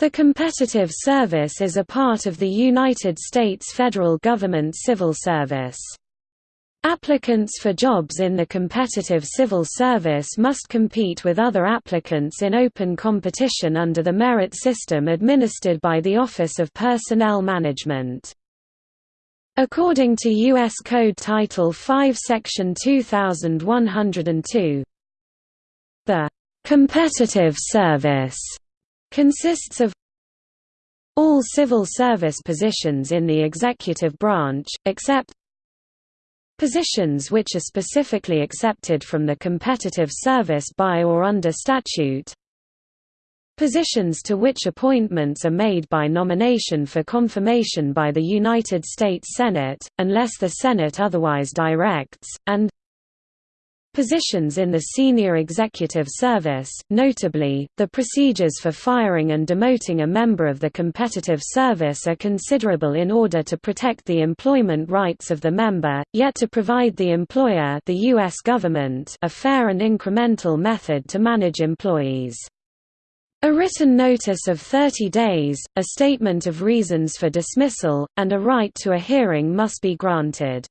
The Competitive Service is a part of the United States federal government civil service. Applicants for jobs in the competitive civil service must compete with other applicants in open competition under the merit system administered by the Office of Personnel Management. According to U.S. Code Title 5 Section 2102, the competitive service consists of all civil service positions in the executive branch, except positions which are specifically accepted from the competitive service by or under statute positions to which appointments are made by nomination for confirmation by the United States Senate, unless the Senate otherwise directs, and Positions in the senior executive service, notably, the procedures for firing and demoting a member of the competitive service are considerable in order to protect the employment rights of the member, yet to provide the employer the US government a fair and incremental method to manage employees. A written notice of 30 days, a statement of reasons for dismissal, and a right to a hearing must be granted.